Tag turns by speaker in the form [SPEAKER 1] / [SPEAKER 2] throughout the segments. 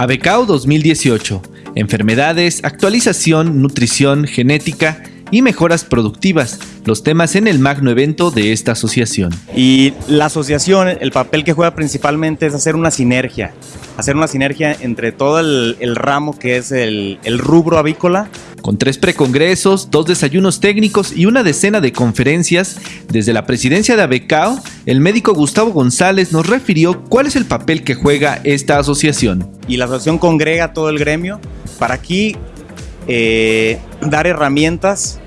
[SPEAKER 1] ABECAO 2018. Enfermedades, actualización, nutrición, genética y mejoras productivas, los temas en el magno evento de esta asociación.
[SPEAKER 2] Y la asociación, el papel que juega principalmente es hacer una sinergia, hacer una sinergia entre todo el, ramo que es el, el rubro avícola
[SPEAKER 1] con tres precongresos, dos desayunos técnicos y una decena de conferencias, desde la presidencia de ABECAO, el médico Gustavo González nos refirió cuál es el papel que juega esta asociación.
[SPEAKER 2] Y la asociación congrega a todo el gremio para aquí eh, dar herramientas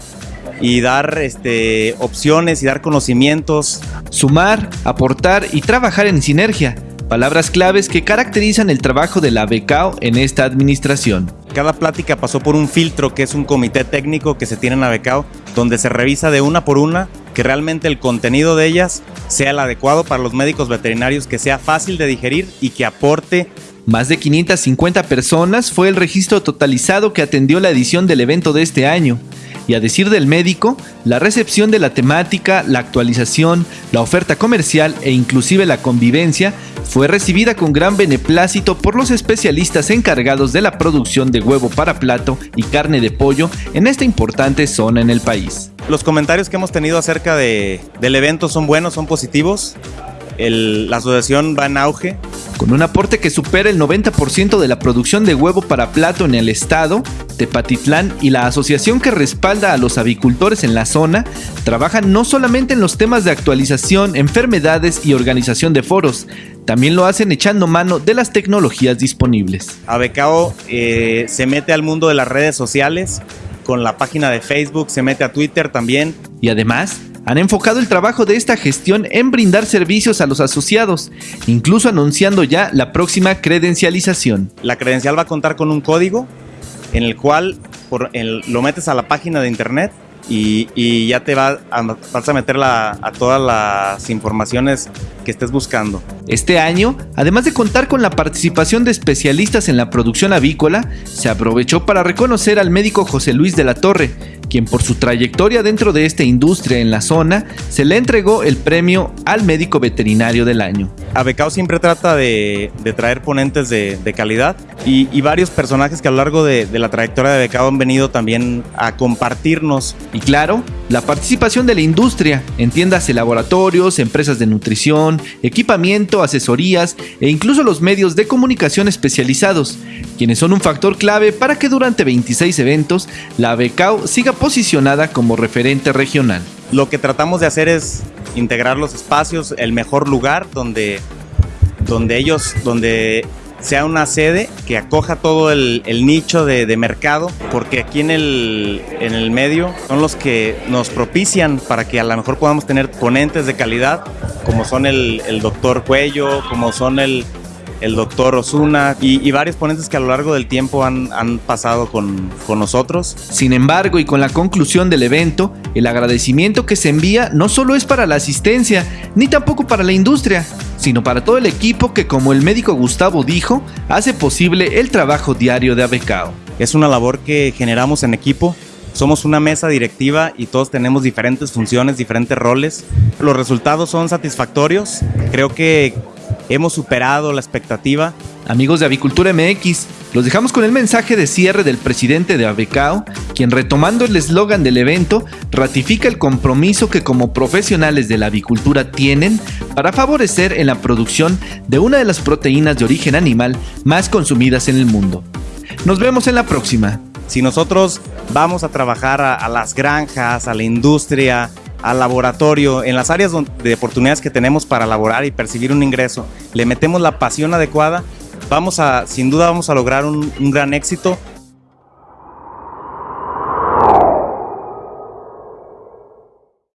[SPEAKER 2] y dar este, opciones y dar conocimientos.
[SPEAKER 1] Sumar, aportar y trabajar en sinergia, palabras claves que caracterizan el trabajo de la BECAO en esta administración.
[SPEAKER 2] Cada plática pasó por un filtro que es un comité técnico que se tiene en la BECAO, donde se revisa de una por una que realmente el contenido de ellas sea el adecuado para los médicos veterinarios, que sea fácil de digerir y que aporte
[SPEAKER 1] más de 550 personas fue el registro totalizado que atendió la edición del evento de este año. Y a decir del médico, la recepción de la temática, la actualización, la oferta comercial e inclusive la convivencia fue recibida con gran beneplácito por los especialistas encargados de la producción de huevo para plato y carne de pollo en esta importante zona en el país.
[SPEAKER 2] Los comentarios que hemos tenido acerca del evento son buenos, son positivos. la asociación va en auge,
[SPEAKER 1] con un aporte que supera el 90% de la producción de huevo para plato en el estado, Tepatitlán y la asociación que respalda a los avicultores en la zona trabajan no solamente en los temas de actualización, enfermedades y organización de foros, también lo hacen echando mano de las tecnologías disponibles.
[SPEAKER 2] Abecao eh, se mete al mundo de las redes sociales, con la página de Facebook, se mete a Twitter también.
[SPEAKER 1] Y además, han enfocado el trabajo de esta gestión en brindar servicios a los asociados, incluso anunciando ya la próxima credencialización.
[SPEAKER 2] La credencial va a contar con un código en el cual lo metes a la página de internet y, ya te va a, vas a meter a todas las informaciones que estés buscando.
[SPEAKER 1] Este año, además de contar con la participación de especialistas en la producción avícola, se aprovechó para reconocer al médico José Luis de la Torre, quien por su trayectoria dentro de esta industria en la zona, se le entregó el premio al médico veterinario del año.
[SPEAKER 2] Abecao siempre trata de, traer ponentes de, calidad y, varios personajes que a lo largo de, la trayectoria de Abecao han venido también a compartirnos.
[SPEAKER 1] Y claro, la participación de la industria en tiendas y laboratorios, empresas de nutrición, equipamiento, asesorías e incluso los medios de comunicación especializados, quienes son un factor clave para que durante 26 eventos la Becao siga posicionada como referente regional.
[SPEAKER 2] Lo que tratamos de hacer es integrar los espacios, el mejor lugar donde, donde ellos, donde sea una sede que acoja todo el, nicho de, mercado, porque aquí en el, en el medio son los que nos propician para que a lo mejor podamos tener ponentes de calidad, como son el, el doctor Cuello, como son el, el doctor Osuna y, varios ponentes que a lo largo del tiempo han, pasado con, con, nosotros.
[SPEAKER 1] Sin embargo, y con la conclusión del evento, el agradecimiento que se envía no solo es para la asistencia, ni tampoco para la industria, sino para todo el equipo que, como el médico Gustavo dijo, hace posible el trabajo diario de Abecao.
[SPEAKER 2] Es una labor que generamos en equipo somos una mesa directiva y todos tenemos diferentes funciones, diferentes roles. Los resultados son satisfactorios. Creo que hemos superado la expectativa.
[SPEAKER 1] Amigos de Avicultura MX, los dejamos con el mensaje de cierre del presidente de Abecao, quien retomando el eslogan del evento, ratifica el compromiso que como profesionales de la avicultura tienen para favorecer en la producción de una de las proteínas de origen animal más consumidas en el mundo. Nos vemos en la próxima.
[SPEAKER 2] Si nosotros vamos a trabajar a, las granjas, a la industria, al laboratorio, en las áreas de oportunidades que tenemos para laborar y percibir un ingreso, le metemos la pasión adecuada, vamos a, sin duda vamos a lograr un, un gran éxito